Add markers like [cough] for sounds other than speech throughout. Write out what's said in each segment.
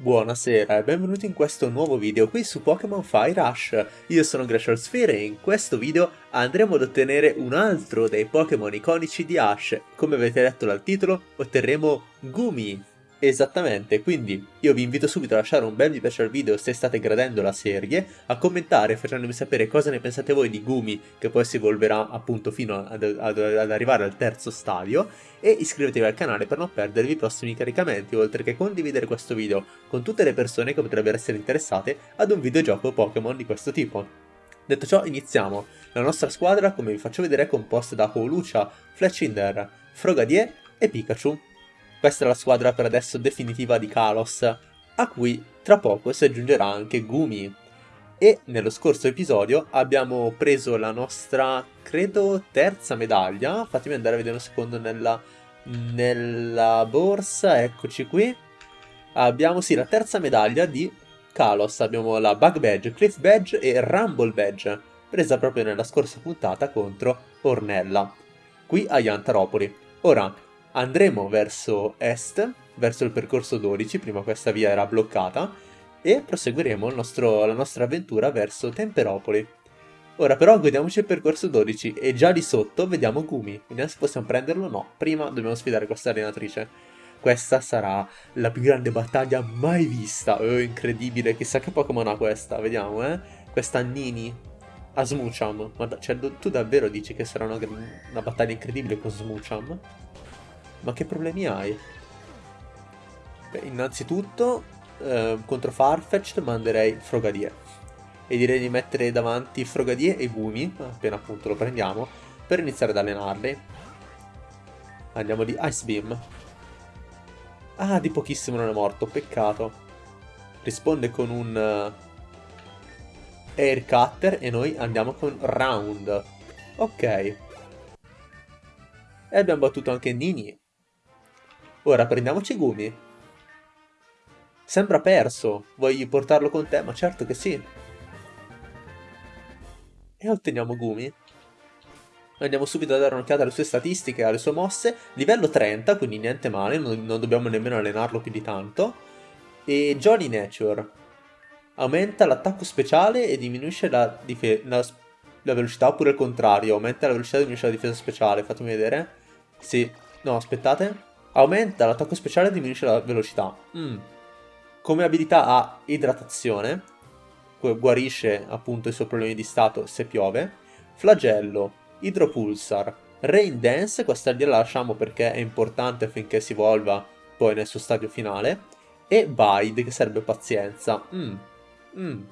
Buonasera e benvenuti in questo nuovo video qui su Pokémon Fire Rush. Io sono Glacial Sphere e in questo video andremo ad ottenere un altro dei Pokémon iconici di Ash. Come avete letto dal titolo, otterremo Gumi, Esattamente, quindi io vi invito subito a lasciare un bel mi piace al video se state gradendo la serie, a commentare facendomi sapere cosa ne pensate voi di Gumi, che poi si evolverà appunto fino ad, ad, ad arrivare al terzo stadio, e iscrivetevi al canale per non perdervi i prossimi caricamenti, oltre che condividere questo video con tutte le persone che potrebbero essere interessate ad un videogioco Pokémon di questo tipo. Detto ciò, iniziamo. La nostra squadra, come vi faccio vedere, è composta da Holucia, Fletchinder, Frogadier e Pikachu. Questa è la squadra per adesso definitiva di Kalos, a cui tra poco si aggiungerà anche Gumi. E nello scorso episodio abbiamo preso la nostra, credo, terza medaglia. Fatemi andare a vedere un secondo nella, nella borsa, eccoci qui. Abbiamo sì la terza medaglia di Kalos, abbiamo la Bug Badge, Cliff Badge e Rumble Badge, presa proprio nella scorsa puntata contro Ornella, qui a Yantaropoli. Ora, andremo verso est, verso il percorso 12, prima questa via era bloccata, e proseguiremo nostro, la nostra avventura verso Temperopoli. Ora però godiamoci il percorso 12 e già lì sotto vediamo Gumi, vediamo se possiamo prenderlo o no, prima dobbiamo sfidare questa allenatrice. Questa sarà la più grande battaglia mai vista, oh incredibile, chissà che Pokémon ha questa, vediamo eh, questa Nini a Smoocham, ma cioè, tu davvero dici che sarà una, una battaglia incredibile con Smoocham? Ma che problemi hai? Beh, innanzitutto, eh, contro Farfetch'd manderei Frogadier. E direi di mettere davanti Frogadier e Gumi, appena appunto lo prendiamo, per iniziare ad allenarli. Andiamo di Ice Beam. Ah, di pochissimo non è morto, peccato. Risponde con un uh, Air Cutter e noi andiamo con Round. Ok. E abbiamo battuto anche Nini. Ora prendiamoci Gumi. Sembra perso. Vuoi portarlo con te? Ma certo che sì. E otteniamo Gumi. Andiamo subito a dare un'occhiata alle sue statistiche, alle sue mosse. Livello 30, quindi niente male, non, non dobbiamo nemmeno allenarlo più di tanto. E Jolly Nature. Aumenta l'attacco speciale e diminuisce la, la, la velocità, oppure il contrario. Aumenta la velocità e diminuisce la difesa speciale. Fatemi vedere. Sì. No, aspettate. Aumenta l'attacco speciale e diminuisce la velocità. Mm. Come abilità ha idratazione, guarisce appunto i suoi problemi di stato se piove. Flagello, idropulsar, rain dance, questa gliela lasciamo perché è importante affinché si evolva poi nel suo stadio finale. E bide, che serve pazienza. Mm. Mm.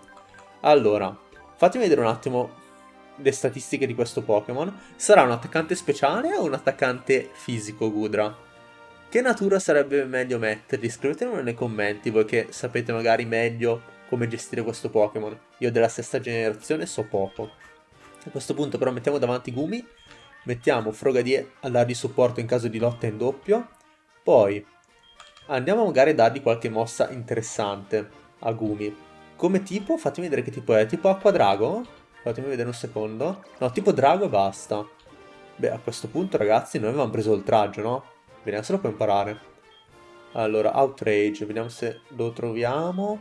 Allora, fatemi vedere un attimo le statistiche di questo Pokémon. Sarà un attaccante speciale o un attaccante fisico Gudra? Che natura sarebbe meglio metterli? Scrivetemelo nei commenti voi che sapete magari meglio come gestire questo Pokémon. Io della sesta generazione so poco. A questo punto però mettiamo davanti Gumi, mettiamo Frogadier a dargli supporto in caso di lotta in doppio, poi andiamo magari a dargli qualche mossa interessante a Gumi. Come tipo, fatemi vedere che tipo è, tipo Acqua Drago? Fatemi vedere un secondo. No, tipo Drago e basta. Beh, a questo punto ragazzi noi avevamo preso oltraggio, no? Vediamo se lo può imparare. Allora, Outrage, vediamo se lo troviamo.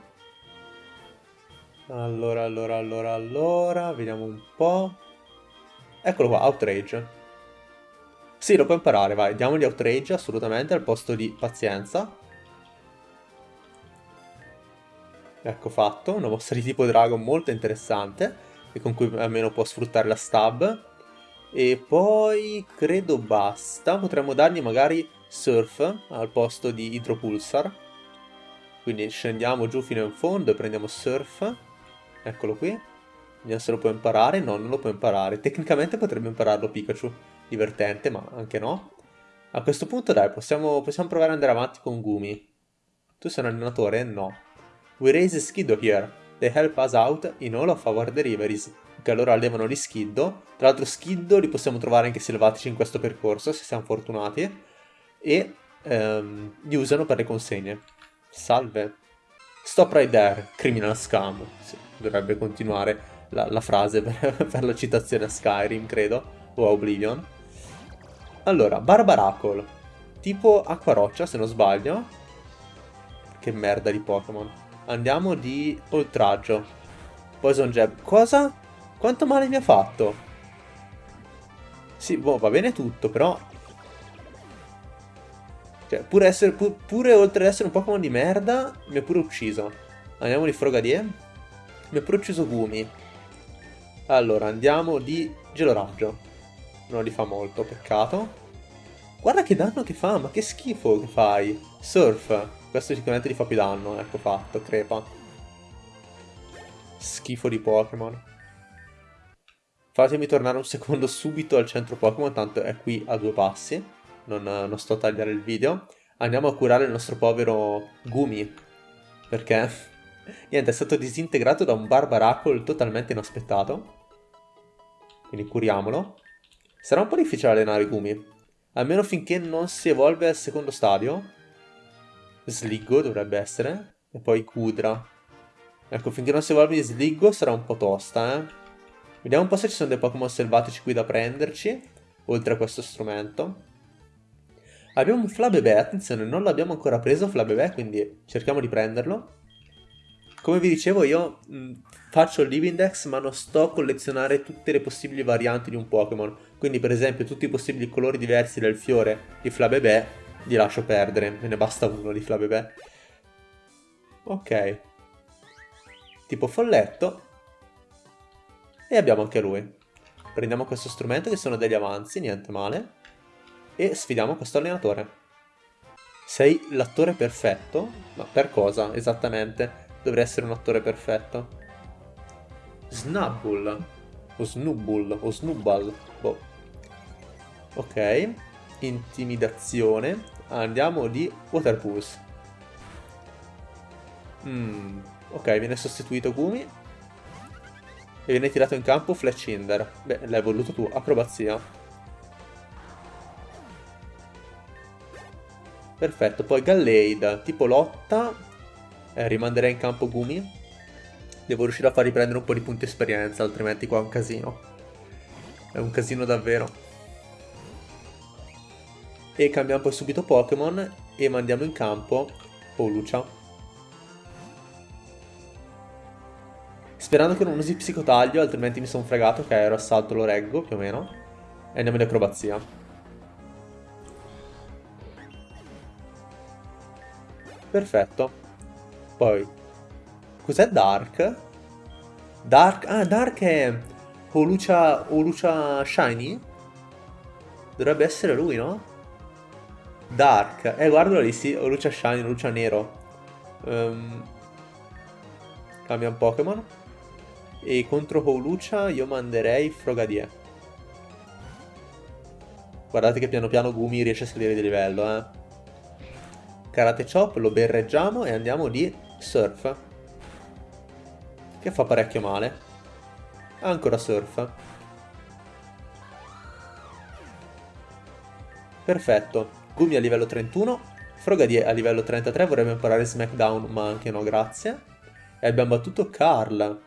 Allora, allora, allora, allora, vediamo un po'. Eccolo qua, Outrage. Sì, lo può imparare, vai, diamogli Outrage assolutamente al posto di Pazienza. Ecco fatto, una mossa di tipo Dragon molto interessante e con cui almeno può sfruttare la stab. E poi credo basta, potremmo dargli magari Surf al posto di Hydropulsar. Quindi scendiamo giù fino in fondo e prendiamo Surf. Eccolo qui. Vediamo se lo può imparare. No, non lo può imparare. Tecnicamente potrebbe impararlo Pikachu. Divertente, ma anche no. A questo punto dai, possiamo, possiamo provare ad andare avanti con Gumi. Tu sei un allenatore? No. We raise Skiddo here. They help us out in all of our deliveries. Che allora allevano gli Skiddo. Tra l'altro Skiddo li possiamo trovare anche selvatici in questo percorso, se siamo fortunati e ehm, li usano per le consegne. Salve. Stop right there, criminal scam. Sì, dovrebbe continuare la, la frase per, [laughs] per, la citazione a Skyrim, credo, o a Oblivion. Allora, Barbaracle, tipo acqua roccia se non sbaglio, che merda di Pokémon. Andiamo di oltraggio. Poison Jab. Cosa? Quanto male mi ha fatto? Sì, boh, va bene tutto, però... Cioè, pure, essere, pu pure oltre ad essere un Pokémon di merda, mi ha pure ucciso. Andiamo di Frogadier. Mi ha pure ucciso Gumi. Allora, andiamo di Geloraggio. Non li fa molto, peccato. Guarda che danno che fa, ma che schifo che fai. Surf. Questo sicuramente gli fa più danno, ecco fatto, crepa. Schifo di Pokémon. Fatemi tornare un secondo subito al centro Pokémon, tanto è qui a due passi. Non, non sto a tagliare il video. Andiamo a curare il nostro povero Gumi. Perché, [laughs] niente, è stato disintegrato da un Barbaracle totalmente inaspettato. Quindi curiamolo. Sarà un po' difficile allenare Gumi. Almeno finché non si evolve al secondo stadio. Sliggo dovrebbe essere. E poi Kudra. Ecco, finché non si evolve Sliggo sarà un po' tosta, eh. Vediamo un po' se ci sono dei Pokémon selvatici qui da prenderci. Oltre a questo strumento. Abbiamo un Flabébé, attenzione, non l'abbiamo ancora preso Flabébé, quindi cerchiamo di prenderlo. Come vi dicevo io mh, faccio il Livindex ma non sto a collezionare tutte le possibili varianti di un Pokémon. Quindi per esempio tutti i possibili colori diversi del fiore di Flabébé li lascio perdere, me ne basta uno di Flabébé. Ok. Tipo folletto. E abbiamo anche lui. Prendiamo questo strumento che sono degli avanzi, niente male. E sfidiamo questo allenatore. Sei l'attore perfetto? Ma per cosa esattamente? Dovrebbe essere un attore perfetto. Snubbull. O Snubbull. O Snubbal. Boh. Ok. Intimidazione. Andiamo di Water Pulse. Mm. Ok, viene sostituito Gumi. E viene tirato in campo Fletchinder. Beh, l'hai voluto tu. Acrobazia. Perfetto, poi Gallade, tipo lotta, eh, rimanderei in campo Gumi. Devo riuscire a far riprendere un po' di punti esperienza, altrimenti qua è un casino. È un casino davvero. E cambiamo poi subito Pokémon e mandiamo in campo Polucia. Sperando che non usi psicotaglio, altrimenti mi sono fregato, che aereo assalto lo reggo, più o meno. E andiamo in acrobazia. Perfetto. Poi, cos'è Dark? Dark, ah, Dark è Olucia, Olucia Shiny? Dovrebbe essere lui, no? Dark, eh, guardalo lì, sì, Olucia Shiny, Olucia Nero. Um, cambia un Pokémon. E contro Holucia io manderei Frogadier. Guardate che piano piano Gumi riesce a salire di livello, eh. Karate Chop, lo berreggiamo e andiamo di Surf. Che fa parecchio male. Ancora Surf. Perfetto. Gumi a livello 31. Frogadier a livello 33. Vorrebbe imparare Smackdown, ma anche no, grazie. E abbiamo battuto Carl.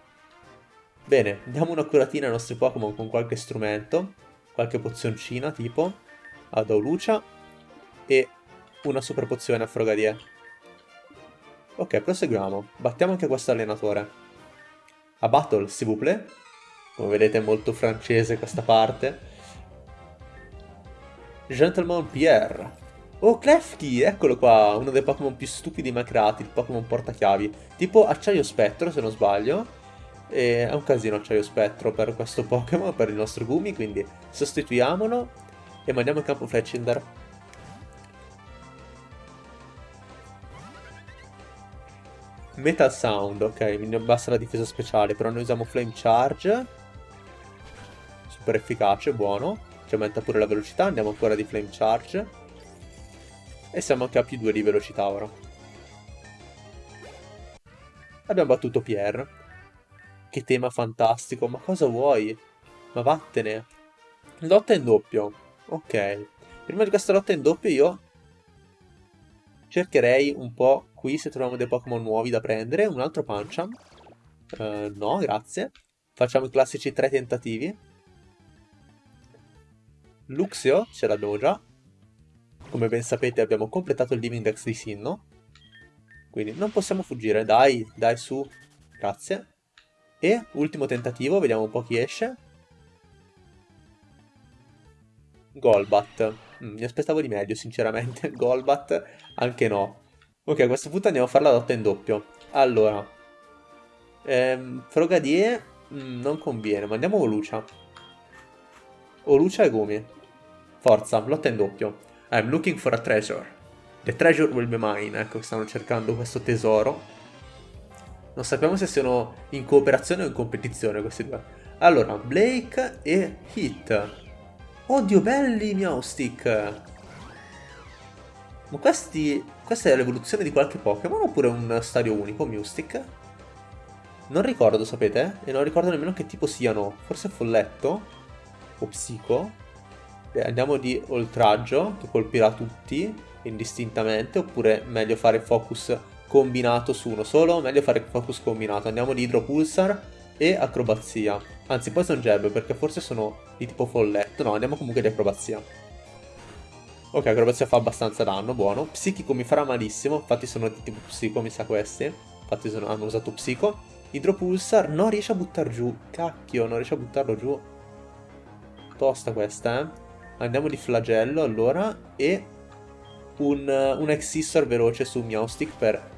Bene, diamo una curatina ai nostri Pokémon con qualche strumento. Qualche pozioncina, tipo. Ad Aulucia. E una super pozione a Frogadier. Ok, proseguiamo. Battiamo anche questo allenatore. A battle, s'il vous plaît. Come vedete è molto francese questa parte. Gentleman Pierre. Oh, Klefki, eccolo qua, uno dei Pokémon più stupidi mai creati, il Pokémon portachiavi. Tipo Acciaio Spettro, se non sbaglio. E è un casino Acciaio Spettro per questo Pokémon, per il nostro Gumi, quindi sostituiamolo e mandiamo in campo Fletchinder. Metal Sound, ok, mi abbassa la difesa speciale, però noi usiamo Flame Charge. Super efficace, buono. Ci aumenta pure la velocità, andiamo ancora di Flame Charge. E siamo anche a più 2 di velocità ora. Abbiamo battuto Pierre. Che tema fantastico, ma cosa vuoi? Ma vattene. Lotta in doppio. Ok. Prima di questa lotta in doppio io cercherei un po' Qui se troviamo dei Pokémon nuovi da prendere, un altro Pancham. Uh, no, grazie. Facciamo i classici tre tentativi. Luxio, ce l'abbiamo già. Come ben sapete abbiamo completato il Living Dex di Sinnoh. Quindi non possiamo fuggire, dai, dai su, grazie. E ultimo tentativo, vediamo un po' chi esce. Golbat. Mm, mi aspettavo di meglio, sinceramente. [laughs] Golbat, anche no. Ok, a questo punto andiamo a fare la lotta in doppio. Allora. Ehm, Frogadier mm, non conviene, ma andiamo con Lucia. O Lucia e Gumi. Forza, lotta in doppio. I'm looking for a treasure. The treasure will be mine. Ecco, stanno cercando questo tesoro. Non sappiamo se siano in cooperazione o in competizione questi due. Allora, Blake e Hit. Oddio, belli Meowstick! Ma questi... Questa è l'evoluzione di qualche Pokémon oppure un stadio unico, Mewstick? Non ricordo, sapete? E non ricordo nemmeno che tipo siano. Forse Folletto? O Psico? Beh, andiamo di Oltraggio, che colpirà tutti indistintamente, oppure meglio fare focus combinato su uno solo, meglio fare focus combinato. Andiamo di Idropulsar e Acrobazia. Anzi, poi sono Jab, perché forse sono di tipo folletto. No, andiamo comunque di Acrobazia. Ok, Acrobazia fa abbastanza danno, buono. Psichico mi farà malissimo, infatti sono di tipo Psico, mi sa questi. Infatti sono, hanno usato Psico. Idropulsar non riesce a buttare giù. Cacchio, non riesce a buttarlo giù. Tosta questa, eh. Andiamo di Flagello, allora, e un, un Exissor veloce su Meowstick per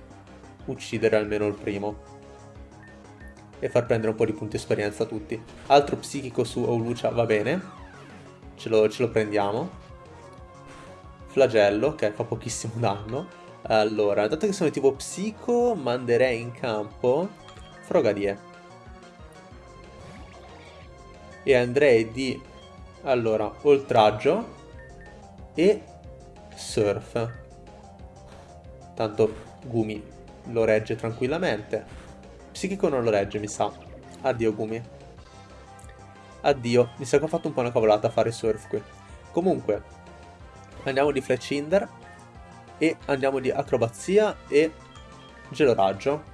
uccidere almeno il primo. E far prendere un po' di punti esperienza a tutti. Altro psichico su Oulucia va bene. Ce lo, ce lo prendiamo. Flagello, che fa pochissimo [laughs] danno. Allora, dato che sono tipo psico, manderei in campo Frogadier. E andrei di... Allora, oltraggio e surf. Tanto Gumi lo regge tranquillamente. Psichico non lo regge, mi sa. Addio, Gumi. Addio. Mi sa che ho fatto un po' una cavolata a fare surf qui. Comunque, andiamo di Fletchinder e andiamo di acrobazia e geloraggio.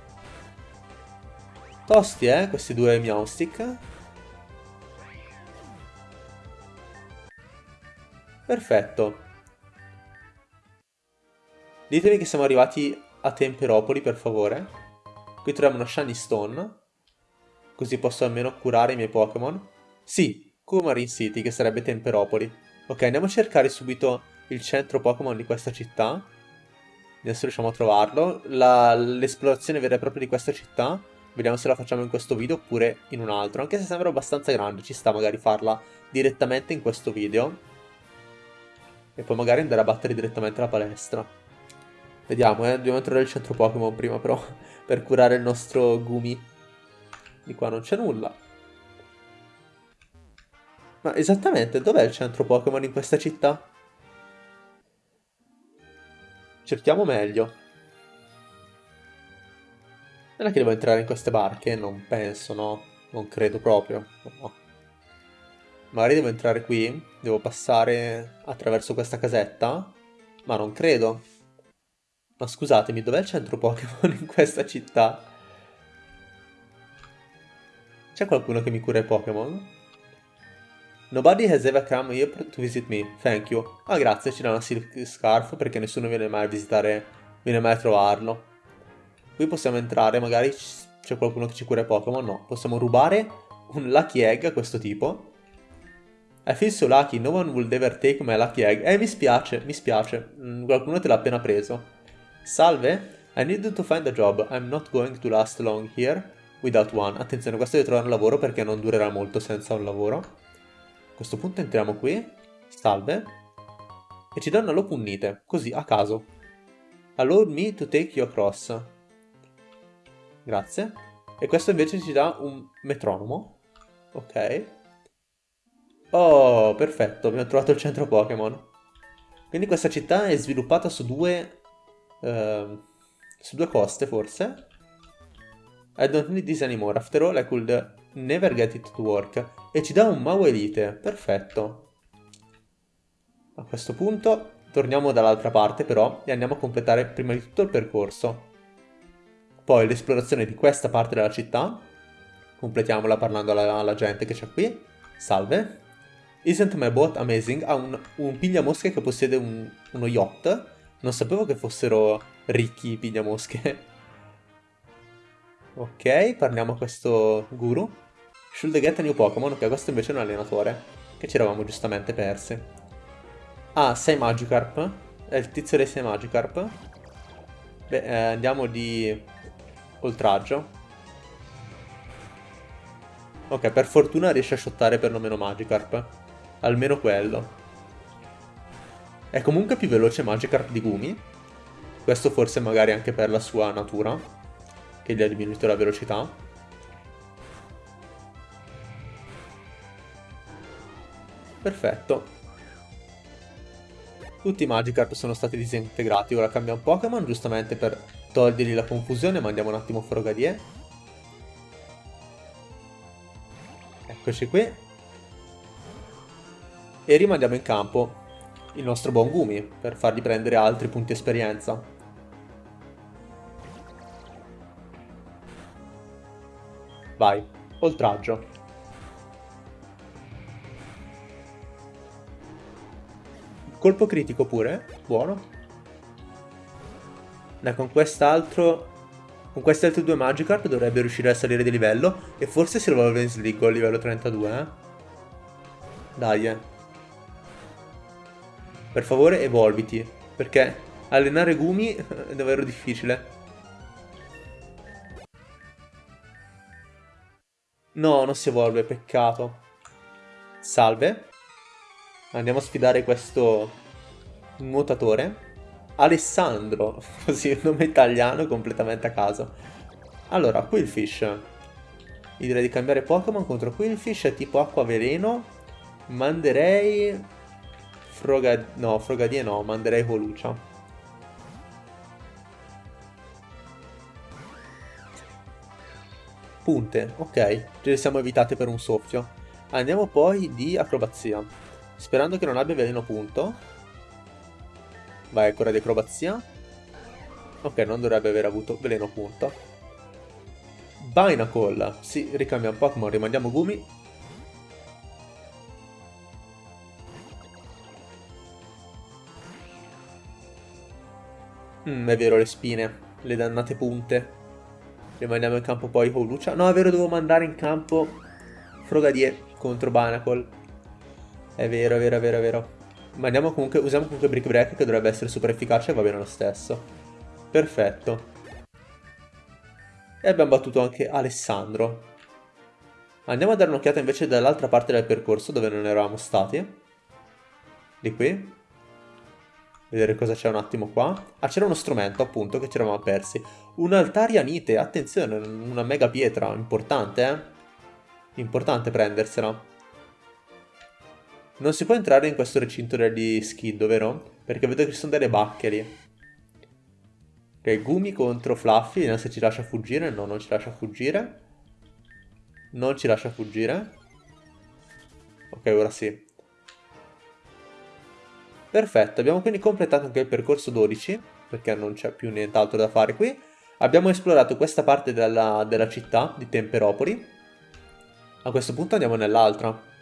Tosti, eh, questi due Meowstick. Perfetto. Ditemi che siamo arrivati a Temperopoli, per favore. Qui troviamo una Shiny Stone. Così posso almeno curare i miei Pokémon. Sì, Kumarin City, che sarebbe Temperopoli. Ok, andiamo a cercare subito il centro Pokémon di questa città. Se riusciamo a trovarlo. L'esplorazione vera e propria di questa città. Vediamo se la facciamo in questo video oppure in un altro. Anche se sembra abbastanza grande, ci sta magari farla direttamente in questo video. E poi magari andare a battere direttamente la palestra. Vediamo, eh. Dobbiamo trovare il centro Pokémon prima, però. [laughs] Per curare il nostro Gumi. Di qua non c'è nulla. Ma esattamente, dov'è il centro Pokémon in questa città? Cerchiamo meglio. Non è che devo entrare in queste barche? Non penso, no? Non credo proprio. No. Magari devo entrare qui? Devo passare attraverso questa casetta? Ma non credo. Ma scusatemi, dov'è il centro Pokémon in questa città? C'è qualcuno che mi cura i Pokémon? Nobody has ever come here to visit me, thank you. Ah grazie, ci dà una Silk Scarf perché nessuno viene mai a visitare, viene mai a trovarlo. Qui possiamo entrare, magari c'è qualcuno che ci cura Pokémon, no. Possiamo rubare un Lucky Egg a questo tipo. I feel so lucky, no one will ever take my Lucky Egg. Eh, mi spiace, mi spiace. Mm, qualcuno te l'ha appena preso. Salve, I need to find a job. I'm not going to last long here without one. Attenzione, questo deve trovare un lavoro perché non durerà molto senza un lavoro. A questo punto entriamo qui. Salve. E ci danno l'opunnite, così, a caso. Allow me to take you across. Grazie. E questo invece ci dà un metronomo. Ok. Oh, perfetto, abbiamo trovato il centro Pokémon. Quindi questa città è sviluppata su due uh, su due coste forse. I don't need this anymore, after all I could never get it to work. E ci dà un Mau Elite, perfetto. A questo punto torniamo dall'altra parte però e andiamo a completare prima di tutto il percorso. Poi l'esplorazione di questa parte della città. Completiamola parlando alla, alla gente che c'è qui. Salve. Isn't my boat amazing? Ha un, un pigliamosche che possiede un, uno yacht non sapevo che fossero ricchi pigliamosche. [laughs] ok, parliamo a questo guru. Should get a new Pokémon, ok, questo invece è un allenatore, che ci eravamo giustamente persi. Ah, 6 Magikarp, è il tizio dei 6 Magikarp. Beh, eh, andiamo di oltraggio. Ok, per fortuna riesce a shottare perlomeno Magikarp. Almeno quello. È comunque più veloce Magikarp di Gumi. Questo forse magari anche per la sua natura, che gli ha diminuito la velocità. Perfetto. Tutti i Magikarp sono stati disintegrati, ora cambiamo Pokémon, giustamente per togliergli la confusione, mandiamo un attimo Frogadier. Eccoci qui. E rimandiamo in campo il nostro buon Gumi per fargli prendere altri punti esperienza. Vai, oltraggio. Colpo critico pure, buono. Dai, con quest'altro... Con questi altri due Magikarp dovrebbe riuscire a salire di livello e forse si rivolve in Sligo a livello 32, eh? Dai, eh. Per favore evolviti, perché allenare Gumi [laughs] è davvero difficile. No, non si evolve, peccato. Salve. Andiamo a sfidare questo nuotatore. Alessandro, [laughs] così un nome italiano completamente a caso. Allora, Quillfish. Io direi di cambiare Pokémon contro Quillfish, è tipo acqua veleno. Manderei Froga... No, Frogadie no, manderei Volucia. Punte, ok, ce le siamo evitate per un soffio. Andiamo poi di acrobazia. Sperando che non abbia veleno punto. Vai, ancora di acrobazia. Ok, non dovrebbe aver avuto veleno punto. Binacle. Sì, ricambiamo Pokémon, rimandiamo Gumi. Mm, è vero, le spine. Le dannate punte. Rimaniamo in campo poi con Lucia. No, è vero, devo mandare in campo Frogadier contro Banacle. È vero, è vero, è vero, è vero. Ma andiamo comunque, usiamo comunque Brick Break che dovrebbe essere super efficace e va bene lo stesso. Perfetto. E abbiamo battuto anche Alessandro. Andiamo a dare un'occhiata invece dall'altra parte del percorso dove non eravamo stati. Di qui vedere cosa c'è un attimo qua. Ah, c'era uno strumento, appunto, che ci eravamo persi. Un altarianite, attenzione, una mega pietra, importante, eh? Importante prendersela. Non si può entrare in questo recinto degli skid, vero? Perché vedo che ci sono delle bacche lì. Ok, Gumi contro Fluffy, vediamo se ci lascia fuggire. No, non ci lascia fuggire. Non ci lascia fuggire. Ok, ora sì. Perfetto, abbiamo quindi completato anche il percorso 12, perché non c'è più nient'altro da fare qui. Abbiamo esplorato questa parte della, della città di Temperopoli. A questo punto andiamo nell'altra.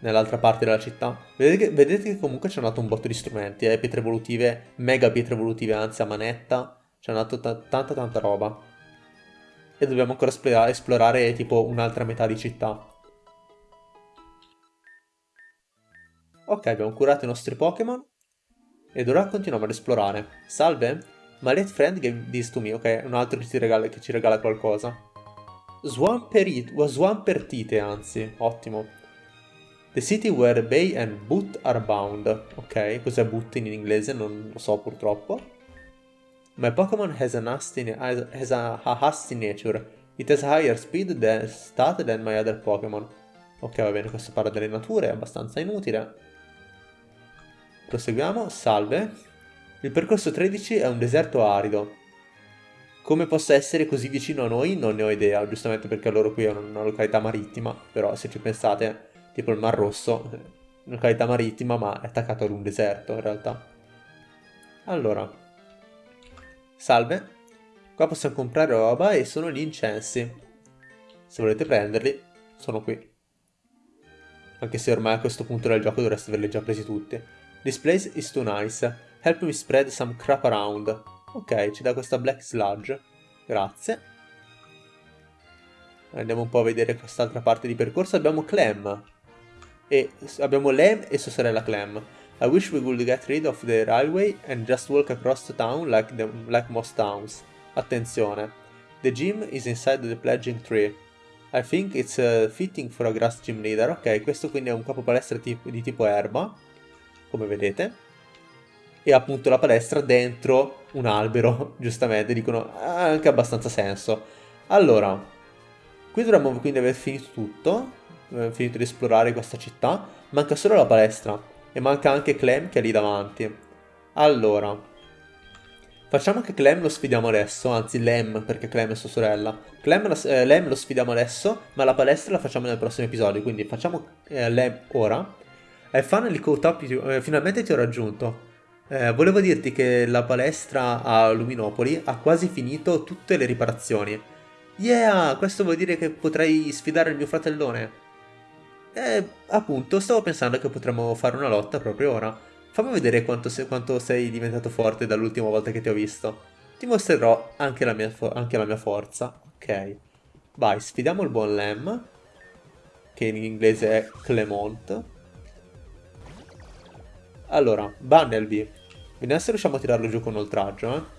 Nell'altra parte della città. Vedete che, vedete che comunque c'è nato un botto di strumenti, eh? pietre evolutive, mega pietre evolutive, anzi a manetta. C'è nato tanta tanta roba. E dobbiamo ancora esplorare, esplorare tipo un'altra metà di città. Ok, abbiamo curato i nostri Pokémon. Ed ora continuiamo ad esplorare. Salve? My late friend gave this to me. Ok, un altro che ci regala, che ci regala qualcosa. Swamperit, Swampertite, anzi. Ottimo. The city where Bay and Boot are bound. Ok, cos'è Boot in inglese? Non lo so purtroppo. My Pokémon has, has a, a hasty nature. It has higher speed than stat than my other Pokémon. Ok, va bene, questo parla delle nature, è abbastanza inutile. Proseguiamo, salve. Il percorso 13 è un deserto arido. Come possa essere così vicino a noi non ne ho idea, giustamente perché loro qui è una località marittima, però se ci pensate, tipo il Mar Rosso, località marittima ma è attaccato ad un deserto in realtà. Allora, salve, qua possiamo comprare roba e sono gli incensi. Se volete prenderli, sono qui. Anche se ormai a questo punto del gioco dovreste averli già presi tutti. This place is too nice. Help me spread some crap around. Ok, ci dà questa Black Sludge. Grazie. Andiamo un po' a vedere quest'altra parte di percorso. Abbiamo Clem. E abbiamo Lem e sua sorella Clem. I wish we could get rid of the railway and just walk across the town like, the, like most towns. Attenzione. The gym is inside the pledging tree. I think it's uh, fitting for a grass gym leader. Ok, questo quindi è un capo palestra tipo, di tipo erba, come vedete. E appunto la palestra dentro un albero, [laughs] giustamente, dicono ha anche abbastanza senso. Allora, qui dovremmo quindi aver finito tutto, aver finito di esplorare questa città, manca solo la palestra e manca anche Clem che è lì davanti. Allora, facciamo che Clem lo sfidiamo adesso, anzi Lem perché Clem è sua sorella. Clem, eh, Lem lo sfidiamo adesso, ma la palestra la facciamo nel prossimo episodio, quindi facciamo eh, Lem ora. E finally caught up, eh, finalmente ti ho raggiunto. Eh, volevo dirti che la palestra a Luminopoli ha quasi finito tutte le riparazioni. Yeah, questo vuol dire che potrei sfidare il mio fratellone. Eh, appunto, stavo pensando che potremmo fare una lotta proprio ora. Fammi vedere quanto, se, quanto sei diventato forte dall'ultima volta che ti ho visto. Ti mostrerò anche la mia, anche la mia forza. Ok. Vai, sfidiamo il buon Lem, che in inglese è Clement. Allora, Bunnelby, Vediamo se riusciamo a tirarlo giù con oltraggio, eh.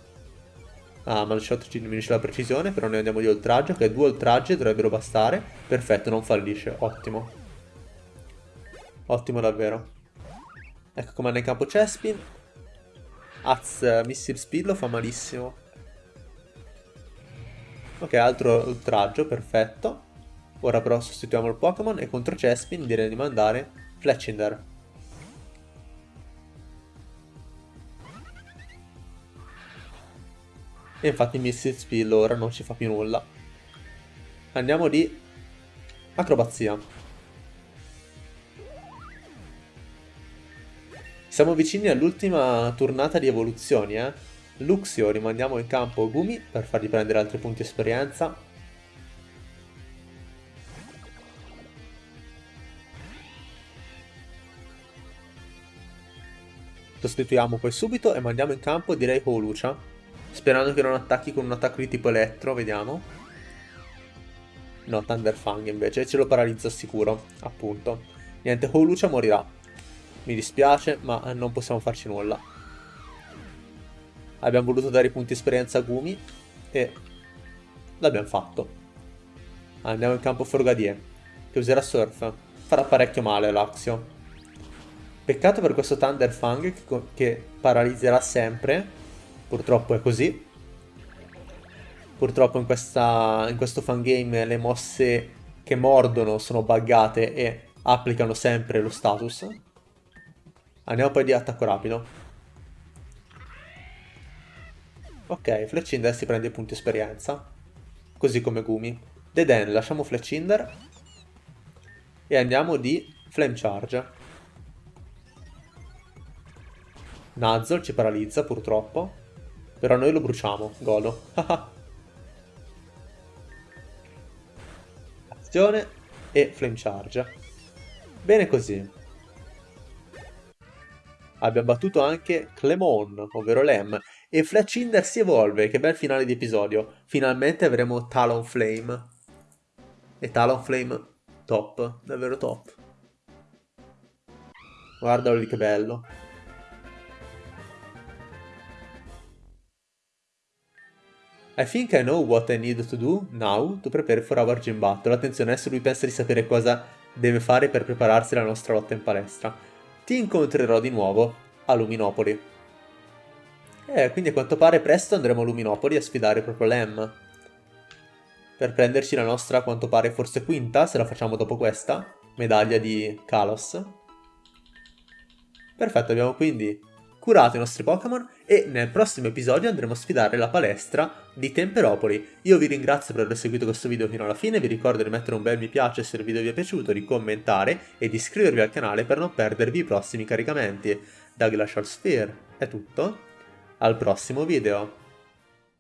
Ah, ma il shot ci diminuisce la precisione, però noi andiamo di oltraggio, che due oltraggi dovrebbero bastare. Perfetto, non fallisce, ottimo. Ottimo davvero. Ecco comanda in campo Chespin. Az, Missile Speed lo fa malissimo. Ok, altro oltraggio, perfetto. Ora però sostituiamo il Pokémon e contro Chespin direi di mandare Fletchinder. E infatti Missile Spill ora non ci fa più nulla. Andiamo di acrobazia. Siamo vicini all'ultima tornata di evoluzioni, eh. Luxio rimandiamo in campo Gumi per fargli prendere altri punti esperienza. Sostituiamo poi subito e mandiamo in campo direi Holucia Sperando che non attacchi con un attacco di tipo elettro, vediamo. No, Thunderfang invece, ce lo paralizza sicuro, appunto. Niente, Holucia morirà. Mi dispiace, ma non possiamo farci nulla. Abbiamo voluto dare i punti esperienza a Gumi e l'abbiamo fatto. Andiamo in campo Forgadier, che userà Surf. Farà parecchio male all'Axio. Peccato per questo Thunderfang che, che paralizzerà sempre Purtroppo è così. Purtroppo in, questa, in questo fangame le mosse che mordono sono buggate e applicano sempre lo status. Andiamo poi di attacco rapido. Ok, Fletchinder si prende i punti esperienza. Così come Gumi. Deden, lasciamo Fletchinder. E andiamo di Flame Charge. Nuzzle ci paralizza purtroppo. Però noi lo bruciamo, godo. [laughs] Azione e flame charge. Bene così. Abbiamo battuto anche Clemon, ovvero Lem, e Fletchinder si evolve, che bel finale di episodio. Finalmente avremo Talonflame. E Talonflame top, davvero top. Guardalo lì che bello. I think I know what I need to do now to prepare for our gym battle. Attenzione, adesso lui pensa di sapere cosa deve fare per prepararsi alla nostra lotta in palestra. Ti incontrerò di nuovo a Luminopoli. Eh, quindi a quanto pare presto andremo a Luminopoli a sfidare proprio Lem. Per prenderci la nostra, a quanto pare, forse quinta, se la facciamo dopo questa, medaglia di Kalos. Perfetto, abbiamo quindi curato i nostri Pokémon e nel prossimo episodio andremo a sfidare la palestra di Temperopoli. Io vi ringrazio per aver seguito questo video fino alla fine, vi ricordo di mettere un bel mi piace se il video vi è piaciuto, di commentare e di iscrivervi al canale per non perdervi i prossimi caricamenti. Da Glacial Sphere è tutto, al prossimo video!